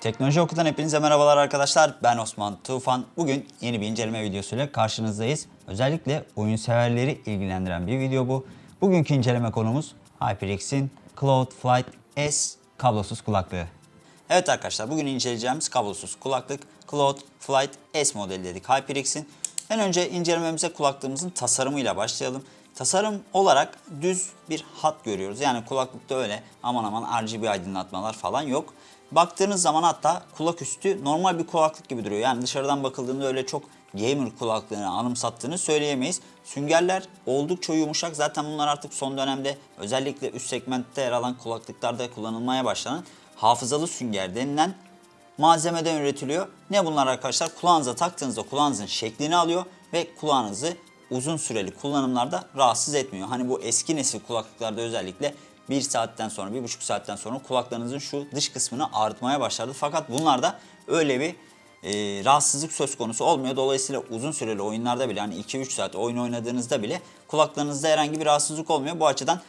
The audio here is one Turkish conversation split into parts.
Teknoloji Oku'dan hepinize merhabalar arkadaşlar. Ben Osman Tufan. Bugün yeni bir inceleme videosuyla karşınızdayız. Özellikle oyun severleri ilgilendiren bir video bu. Bugünkü inceleme konumuz HyperX'in Cloud Flight S kablosuz kulaklığı. Evet arkadaşlar bugün inceleyeceğimiz kablosuz kulaklık Cloud Flight S modeli dedik HyperX'in. En önce incelememize kulaklığımızın tasarımıyla başlayalım. Tasarım olarak düz bir hat görüyoruz. Yani kulaklıkta öyle aman aman RGB aydınlatmalar falan yok. Baktığınız zaman hatta kulak üstü normal bir kulaklık gibi duruyor. Yani dışarıdan bakıldığında öyle çok gamer kulaklığını anımsattığını söyleyemeyiz. Süngerler oldukça yumuşak. Zaten bunlar artık son dönemde özellikle üst segmentte yer alan kulaklıklarda kullanılmaya başlanan hafızalı sünger denilen malzemeden üretiliyor. Ne bunlar arkadaşlar? Kulağınıza taktığınızda kulağınızın şeklini alıyor ve kulağınızı uzun süreli kullanımlarda rahatsız etmiyor. Hani bu eski nesil kulaklıklarda özellikle bir saatten sonra, bir buçuk saatten sonra kulaklarınızın şu dış kısmını ağrıtmaya başlardı. Fakat bunlarda öyle bir e, rahatsızlık söz konusu olmuyor. Dolayısıyla uzun süreli oyunlarda bile hani 2-3 saat oyun oynadığınızda bile kulaklarınızda herhangi bir rahatsızlık olmuyor. Bu açıdan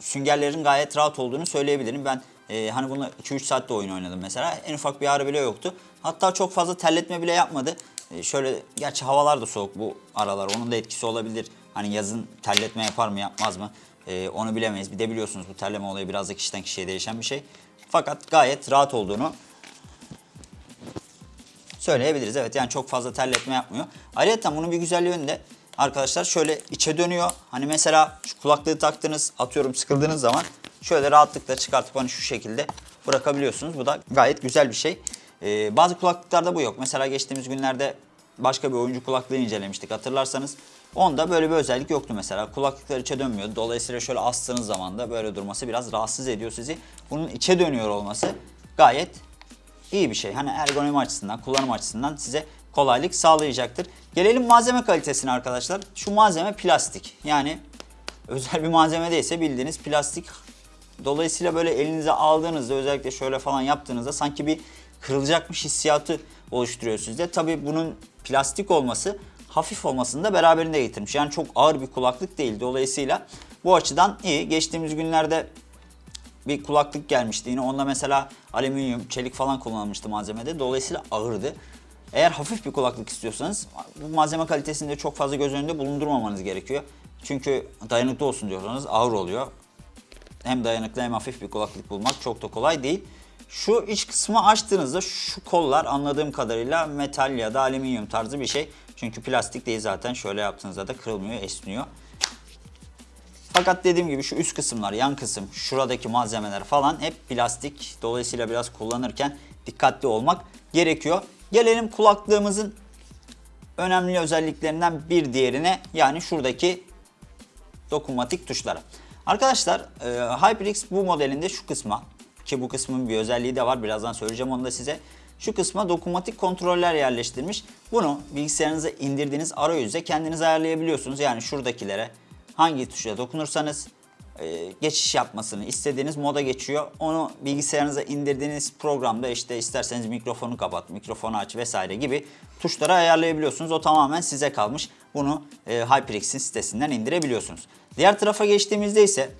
süngerlerin gayet rahat olduğunu söyleyebilirim. Ben e, hani bunu 2-3 saatte oyun oynadım mesela. En ufak bir ağrı bile yoktu. Hatta çok fazla terletme bile yapmadı. E, şöyle gerçi havalar da soğuk bu aralar. Onun da etkisi olabilir. Hani yazın terletme yapar mı yapmaz mı? E, onu bilemeyiz. Bir de biliyorsunuz bu terleme olayı biraz da kişiden kişiye değişen bir şey. Fakat gayet rahat olduğunu söyleyebiliriz. Evet yani çok fazla terletme yapmıyor. Ayrıca bunun bir güzelliği önünde arkadaşlar şöyle içe dönüyor. Hani mesela şu kulaklığı taktınız atıyorum sıkıldığınız zaman şöyle rahatlıkla çıkartıp hani şu şekilde bırakabiliyorsunuz. Bu da gayet güzel bir şey. Ee, bazı kulaklıklarda bu yok. Mesela geçtiğimiz günlerde başka bir oyuncu kulaklığı incelemiştik hatırlarsanız. Onda böyle bir özellik yoktu mesela. Kulaklıklar içe dönmüyordu. Dolayısıyla şöyle astığınız zaman da böyle durması biraz rahatsız ediyor sizi. Bunun içe dönüyor olması gayet iyi bir şey. Hani ergonomi açısından, kullanım açısından size kolaylık sağlayacaktır. Gelelim malzeme kalitesine arkadaşlar. Şu malzeme plastik. Yani özel bir malzeme değilse bildiğiniz plastik. Dolayısıyla böyle elinize aldığınızda özellikle şöyle falan yaptığınızda sanki bir kırılacakmış hissiyatı oluşturuyor sizde. Tabii bunun plastik olması hafif olmasını da beraberinde getirmiş. Yani çok ağır bir kulaklık değil. Dolayısıyla bu açıdan iyi. Geçtiğimiz günlerde bir kulaklık gelmişti. Yine onda mesela alüminyum, çelik falan kullanılmıştı malzemede. Dolayısıyla ağırdı. Eğer hafif bir kulaklık istiyorsanız bu malzeme kalitesini de çok fazla göz önünde bulundurmamanız gerekiyor. Çünkü dayanıklı olsun diyorsanız ağır oluyor. Hem dayanıklı hem hafif bir kulaklık bulmak çok da kolay değil. Şu iç kısmı açtığınızda şu kollar anladığım kadarıyla metal ya da alüminyum tarzı bir şey. Çünkü plastik değil zaten şöyle yaptığınızda da kırılmıyor, esniyor. Fakat dediğim gibi şu üst kısımlar, yan kısım, şuradaki malzemeler falan hep plastik. Dolayısıyla biraz kullanırken dikkatli olmak gerekiyor. Gelelim kulaklığımızın önemli özelliklerinden bir diğerine yani şuradaki dokunmatik tuşlara. Arkadaşlar e, HyperX bu modelinde şu kısma ki bu kısmın bir özelliği de var birazdan söyleyeceğim onu da size. Şu kısma dokunmatik kontroller yerleştirmiş. Bunu bilgisayarınıza indirdiğiniz arayüze kendiniz ayarlayabiliyorsunuz. Yani şuradakilere hangi tuşa dokunursanız e, geçiş yapmasını istediğiniz moda geçiyor. Onu bilgisayarınıza indirdiğiniz programda işte isterseniz mikrofonu kapat, mikrofonu aç vesaire gibi tuşlara ayarlayabiliyorsunuz. O tamamen size kalmış. Bunu e, HyperX'in sitesinden indirebiliyorsunuz. Diğer tarafa geçtiğimizde ise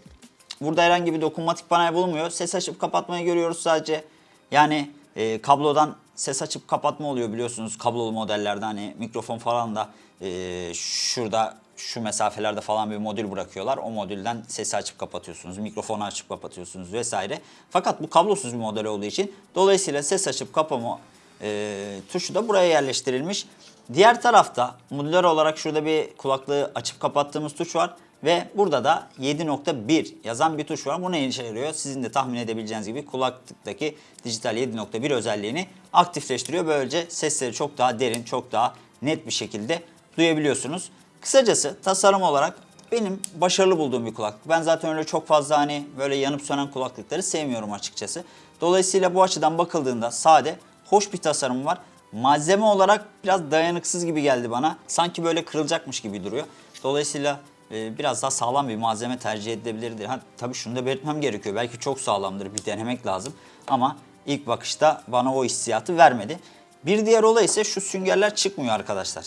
burada herhangi bir dokunmatik panel bulunmuyor. Ses açıp kapatmayı görüyoruz sadece. Yani e, kablodan ses açıp kapatma oluyor biliyorsunuz kablolu modellerde hani mikrofon falan da e, şurada şu mesafelerde falan bir modül bırakıyorlar. O modülden sesi açıp kapatıyorsunuz, mikrofonu açıp kapatıyorsunuz vesaire. Fakat bu kablosuz bir model olduğu için dolayısıyla ses açıp kapama e, tuşu da buraya yerleştirilmiş. Diğer tarafta modüler olarak şurada bir kulaklığı açıp kapattığımız tuş var. Ve burada da 7.1 yazan bir tuş var. Bu ne işe yarıyor? Sizin de tahmin edebileceğiniz gibi kulaklıktaki dijital 7.1 özelliğini aktifleştiriyor. Böylece sesleri çok daha derin, çok daha net bir şekilde duyabiliyorsunuz. Kısacası tasarım olarak benim başarılı bulduğum bir kulaklık. Ben zaten öyle çok fazla hani böyle yanıp sönen kulaklıkları sevmiyorum açıkçası. Dolayısıyla bu açıdan bakıldığında sade, hoş bir tasarım var. Malzeme olarak biraz dayanıksız gibi geldi bana. Sanki böyle kırılacakmış gibi duruyor. Dolayısıyla e, biraz daha sağlam bir malzeme tercih edilebilirdi. Ha, tabii şunu da belirtmem gerekiyor. Belki çok sağlamdır bir denemek lazım. Ama ilk bakışta bana o hissiyatı vermedi. Bir diğer olay ise şu süngerler çıkmıyor arkadaşlar.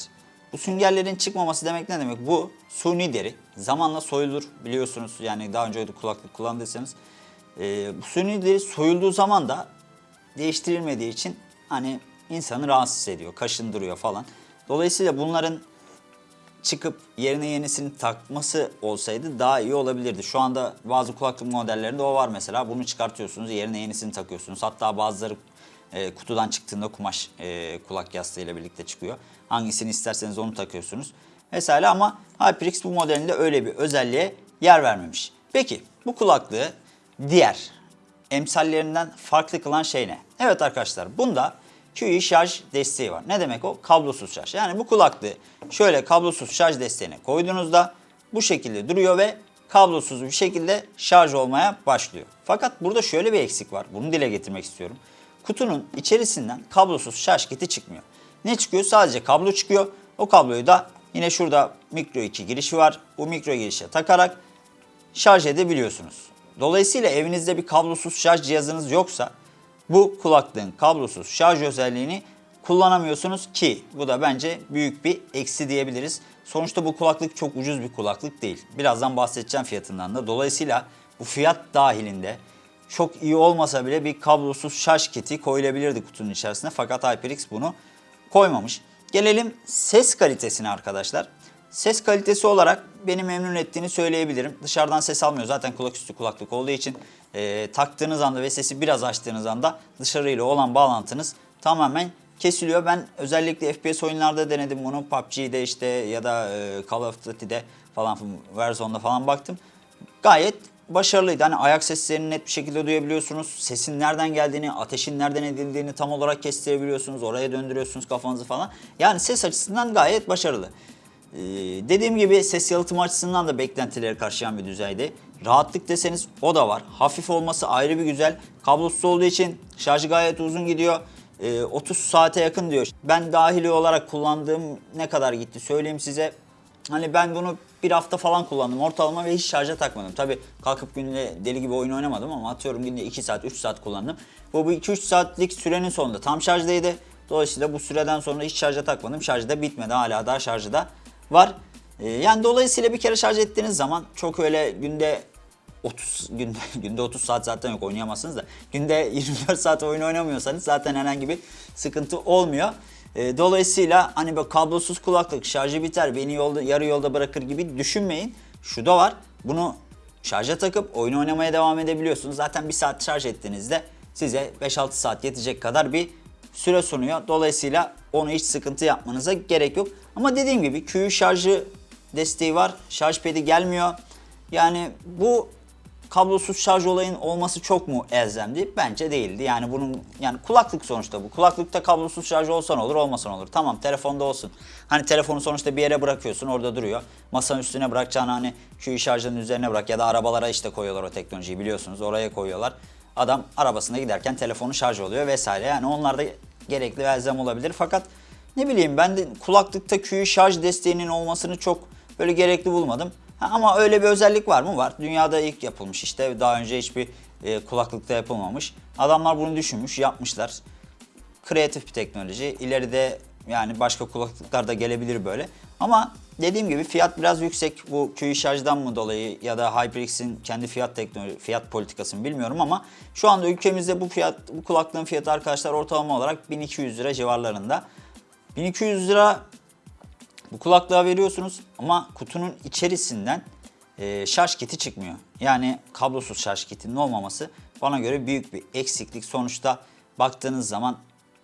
Bu süngerlerin çıkmaması demek ne demek? Bu suni deri. Zamanla soyulur biliyorsunuz. Yani daha önce kulaklık kullandıysanız. E, bu suni deri soyulduğu zaman da değiştirilmediği için hani insanı rahatsız ediyor, kaşındırıyor falan. Dolayısıyla bunların çıkıp yerine yenisini takması olsaydı daha iyi olabilirdi. Şu anda bazı kulaklık modellerinde o var mesela. Bunu çıkartıyorsunuz, yerine yenisini takıyorsunuz. Hatta bazıları e, kutudan çıktığında kumaş e, kulak yastığıyla birlikte çıkıyor. Hangisini isterseniz onu takıyorsunuz. Mesela ama HyperX bu modelinde öyle bir özelliğe yer vermemiş. Peki bu kulaklığı diğer emsallerinden farklı kılan şey ne? Evet arkadaşlar bunda QI şarj desteği var. Ne demek o? Kablosuz şarj. Yani bu kulaklığı şöyle kablosuz şarj desteğine koyduğunuzda bu şekilde duruyor ve kablosuz bir şekilde şarj olmaya başlıyor. Fakat burada şöyle bir eksik var. Bunu dile getirmek istiyorum. Kutunun içerisinden kablosuz şarj kiti çıkmıyor. Ne çıkıyor? Sadece kablo çıkıyor. O kabloyu da yine şurada mikro 2 girişi var. Bu mikro girişe takarak şarj edebiliyorsunuz. Dolayısıyla evinizde bir kablosuz şarj cihazınız yoksa bu kulaklığın kablosuz şarj özelliğini kullanamıyorsunuz ki bu da bence büyük bir eksi diyebiliriz. Sonuçta bu kulaklık çok ucuz bir kulaklık değil. Birazdan bahsedeceğim fiyatından da. Dolayısıyla bu fiyat dahilinde çok iyi olmasa bile bir kablosuz şarj kiti koyulabilirdi kutunun içerisine. Fakat HyperX bunu koymamış. Gelelim ses kalitesine arkadaşlar. Ses kalitesi olarak beni memnun ettiğini söyleyebilirim. Dışarıdan ses almıyor. Zaten kulaküstü kulaklık olduğu için e, taktığınız anda ve sesi biraz açtığınız anda dışarıyla olan bağlantınız tamamen kesiliyor. Ben özellikle FPS oyunlarda denedim bunu. PUBG'de işte ya da e, Call of Duty'de falan Warzone'da falan baktım. Gayet başarılıydı. Hani ayak seslerini net bir şekilde duyabiliyorsunuz. Sesin nereden geldiğini, ateşin nereden edildiğini tam olarak kestirebiliyorsunuz. Oraya döndürüyorsunuz kafanızı falan. Yani ses açısından gayet başarılı. Ee, dediğim gibi ses yalıtım açısından da beklentileri karşılayan bir düzeyde. Rahatlık deseniz o da var. Hafif olması ayrı bir güzel. Kablosuz olduğu için şarjı gayet uzun gidiyor. Ee, 30 saate yakın diyor. Ben dahili olarak kullandığım ne kadar gitti söyleyeyim size. Hani ben bunu bir hafta falan kullandım ortalama ve hiç şarja takmadım. Tabi kalkıp günde deli gibi oyun oynamadım ama atıyorum günde 2 saat 3 saat kullandım. Bu, bu 2-3 saatlik sürenin sonunda tam şarjdaydı. Dolayısıyla bu süreden sonra hiç şarja takmadım. Şarjı da bitmedi hala daha şarjı da var. Ee, yani dolayısıyla bir kere şarj ettiğiniz zaman çok öyle günde 30 günde günde 30 saat zaten yok oynayamazsınız da günde 24 saat oyun oynamıyorsanız zaten herhangi bir sıkıntı olmuyor. E, dolayısıyla hani böyle kablosuz kulaklık şarjı biter beni yolda yarı yolda bırakır gibi düşünmeyin. Şu da var. Bunu şarja takıp oyun oynamaya devam edebiliyorsunuz. Zaten bir saat şarj ettiğinizde size 5-6 saat yetecek kadar bir süre sunuyor. Dolayısıyla onu hiç sıkıntı yapmanıza gerek yok. Ama dediğim gibi QU şarjı desteği var. Şarj pedi gelmiyor. Yani bu kablosuz şarj olayın olması çok mu elzemdi? Bence değildi. Yani bunun yani kulaklık sonuçta bu. Kulaklıkta kablosuz şarj olsa ne olur, olmasa ne olur. Tamam telefonda olsun. Hani telefonu sonuçta bir yere bırakıyorsun, orada duruyor. Masanın üstüne bırakacağını hani şu şarjının üzerine bırak ya da arabalara işte koyuyorlar o teknolojiyi biliyorsunuz. Oraya koyuyorlar. Adam arabasında giderken telefonu şarj oluyor vesaire. Yani onlar da gerekli ve elzem olabilir. Fakat ne bileyim ben de kulaklıkta QI şarj desteğinin olmasını çok böyle gerekli bulmadım. Ha, ama öyle bir özellik var mı? Var. Dünyada ilk yapılmış işte. Daha önce hiçbir e, kulaklıkta yapılmamış. Adamlar bunu düşünmüş, yapmışlar. Kreatif bir teknoloji. İleride yani başka kulaklıklar da gelebilir böyle. Ama dediğim gibi fiyat biraz yüksek. Bu QI şarjdan mı dolayı ya da HyperX'in kendi fiyat teknoloji, fiyat politikası mı bilmiyorum ama şu anda ülkemizde bu fiyat bu kulaklığın fiyatı arkadaşlar ortalama olarak 1200 lira civarlarında. 1200 lira bu kulaklığa veriyorsunuz ama kutunun içerisinden e, şarj kiti çıkmıyor. Yani kablosuz şarj kitinin olmaması bana göre büyük bir eksiklik. Sonuçta baktığınız zaman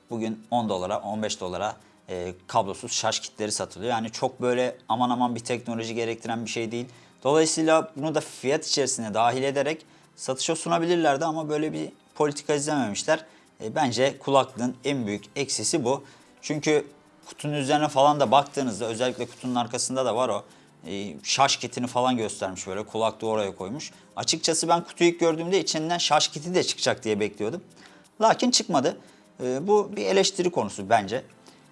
bugün 10 dolara 15 dolara e, kablosuz şarj kitleri satılıyor. Yani çok böyle aman aman bir teknoloji gerektiren bir şey değil. Dolayısıyla bunu da fiyat içerisine dahil ederek satışa sunabilirlerdi ama böyle bir politika izlememişler. E, bence kulaklığın en büyük eksisi bu. Çünkü kutunun üzerine falan da baktığınızda özellikle kutunun arkasında da var o e, şarj kitini falan göstermiş böyle kulaklığı oraya koymuş. Açıkçası ben kutuyu ilk gördüğümde içinden şarj kiti de çıkacak diye bekliyordum. Lakin çıkmadı. E, bu bir eleştiri konusu bence.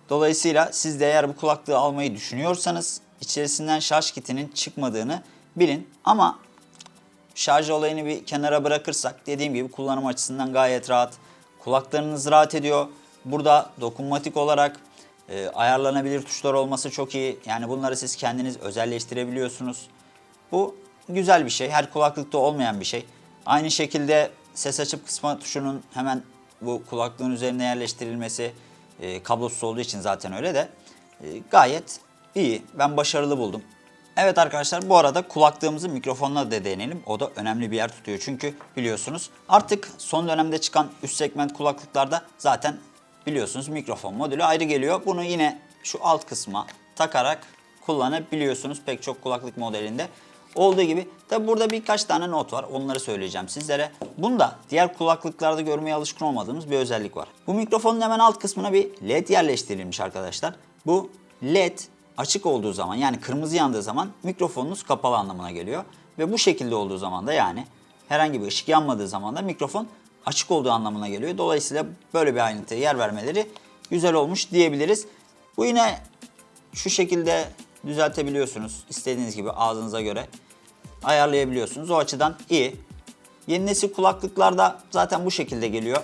Dolayısıyla siz de eğer bu kulaklığı almayı düşünüyorsanız içerisinden şarj kitinin çıkmadığını bilin. Ama şarj olayını bir kenara bırakırsak dediğim gibi kullanım açısından gayet rahat. Kulaklarınız rahat ediyor. Burada dokunmatik olarak e, ayarlanabilir tuşlar olması çok iyi. Yani bunları siz kendiniz özelleştirebiliyorsunuz. Bu güzel bir şey. Her kulaklıkta olmayan bir şey. Aynı şekilde ses açıp kısma tuşunun hemen bu kulaklığın üzerine yerleştirilmesi e, kablosuz olduğu için zaten öyle de e, gayet iyi. Ben başarılı buldum. Evet arkadaşlar bu arada kulaklığımızı mikrofonla da deneyelim. O da önemli bir yer tutuyor. Çünkü biliyorsunuz artık son dönemde çıkan üst segment kulaklıklarda zaten biliyorsunuz mikrofon modülü ayrı geliyor. Bunu yine şu alt kısma takarak kullanabiliyorsunuz pek çok kulaklık modelinde. Olduğu gibi tabi burada birkaç tane not var onları söyleyeceğim sizlere. Bunda diğer kulaklıklarda görmeye alışkın olmadığımız bir özellik var. Bu mikrofonun hemen alt kısmına bir led yerleştirilmiş arkadaşlar. Bu led açık olduğu zaman yani kırmızı yandığı zaman mikrofonunuz kapalı anlamına geliyor. Ve bu şekilde olduğu zaman da yani herhangi bir ışık yanmadığı zaman da mikrofon açık olduğu anlamına geliyor. Dolayısıyla böyle bir ayrıntıya yer vermeleri güzel olmuş diyebiliriz. Bu yine şu şekilde düzeltebiliyorsunuz. İstediğiniz gibi ağzınıza göre ayarlayabiliyorsunuz. O açıdan iyi. Yeni nesil kulaklıklarda zaten bu şekilde geliyor.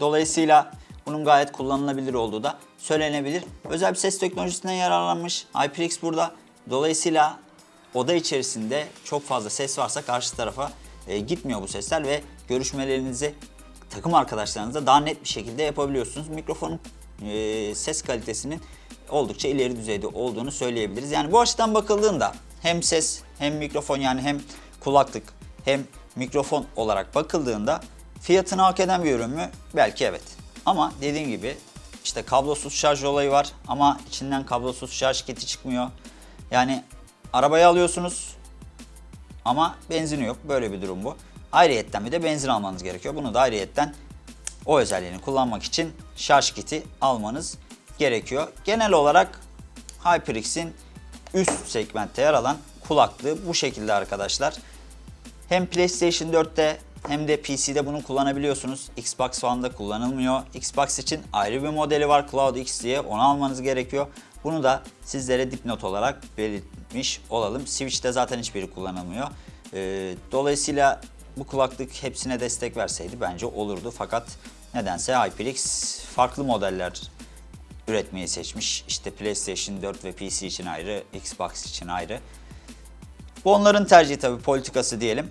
Dolayısıyla bunun gayet kullanılabilir olduğu da söylenebilir. Özel bir ses teknolojisinden yararlanmış HyperX burada. Dolayısıyla oda içerisinde çok fazla ses varsa karşı tarafa e, gitmiyor bu sesler ve görüşmelerinizi takım arkadaşlarınızla daha net bir şekilde yapabiliyorsunuz. Mikrofonun e, ses kalitesinin oldukça ileri düzeyde olduğunu söyleyebiliriz. Yani bu açıdan bakıldığında hem ses hem mikrofon yani hem kulaklık hem mikrofon olarak bakıldığında fiyatını hak eden bir ürün mü? Belki evet. Ama dediğim gibi işte kablosuz şarj olayı var ama içinden kablosuz şarj kiti çıkmıyor. Yani arabayı alıyorsunuz ama benzini yok. Böyle bir durum bu. Ayrıyetten bir de benzin almanız gerekiyor. Bunu da ayrıyetten o özelliğini kullanmak için şarj kiti almanız gerekiyor. Genel olarak HyperX'in üst segmentte yer alan kulaklığı bu şekilde arkadaşlar. Hem PlayStation 4'te hem de PC'de bunu kullanabiliyorsunuz. Xbox One'da kullanılmıyor. Xbox için ayrı bir modeli var Cloud X diye onu almanız gerekiyor. Bunu da sizlere dipnot olarak belirtmiş olalım. Switch'te zaten hiçbiri kullanılmıyor. Ee, dolayısıyla bu kulaklık hepsine destek verseydi bence olurdu. Fakat nedense HyperX farklı modeller üretmeyi seçmiş. İşte PlayStation 4 ve PC için ayrı, Xbox için ayrı. Bu onların tercihi tabii politikası diyelim.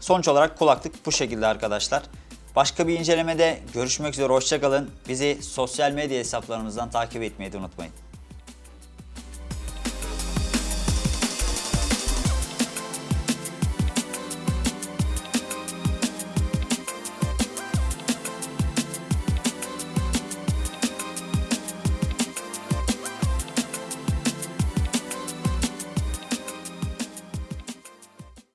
Sonuç olarak kulaklık bu şekilde arkadaşlar. Başka bir incelemede görüşmek üzere hoşçakalın. Bizi sosyal medya hesaplarımızdan takip etmeyi de unutmayın.